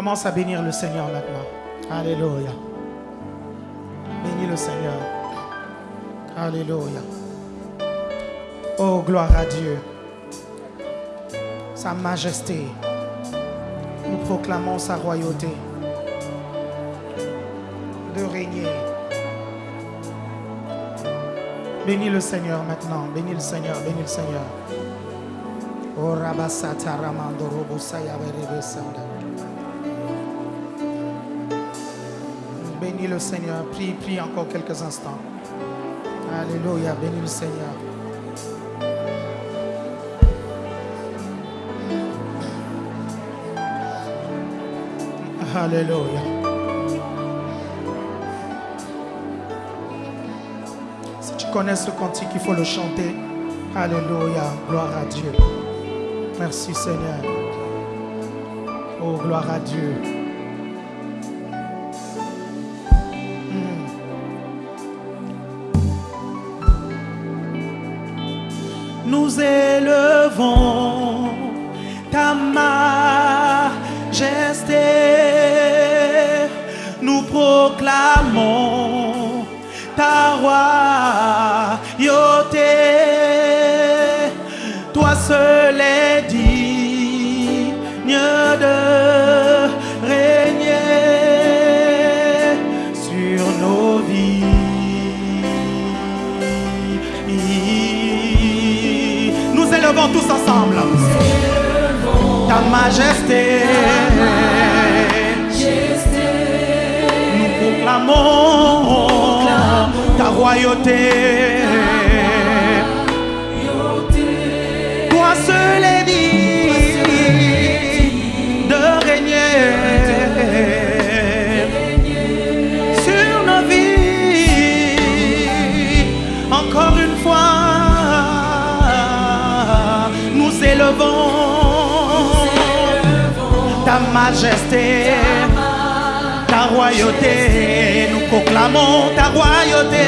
Commence à bénir le Seigneur maintenant. Alléluia. Bénis le Seigneur. Alléluia. Oh, gloire à Dieu. Sa majesté. Nous proclamons sa royauté. De régner. Bénis le Seigneur maintenant. Bénis le Seigneur. Bénis le Seigneur. Oh. Bénis le Seigneur. Prie, prie encore quelques instants. Alléluia. Bénis le Seigneur. Alléluia. Si tu connais ce cantique, il faut le chanter. Alléluia. Gloire à Dieu. Merci Seigneur. Oh, gloire à Dieu. Nous élevons ta majesté. Nous proclamons ta royauté. Ta majesté. Nous proclamons ta royauté. Toi seul majesté, ta royauté. Nous proclamons ta royauté,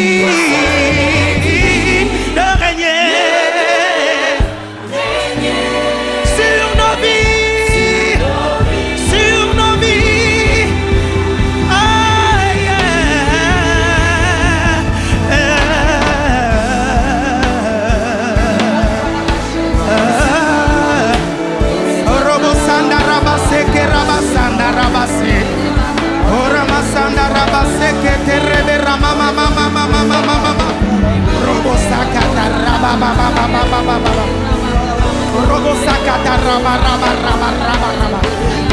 see.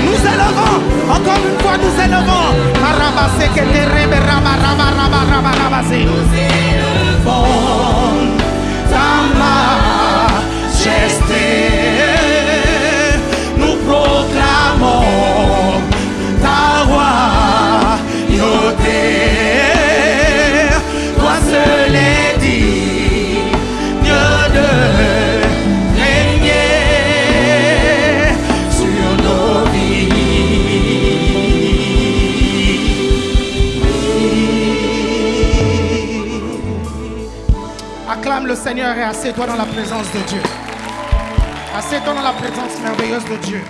Nous élevons, encore une fois nous élevons. Rabassé que tes rêves, rabat, rabat, rabat, rabat, rabassé. Acclame le Seigneur et assieds-toi dans la présence de Dieu. Assieds-toi dans la présence merveilleuse de Dieu.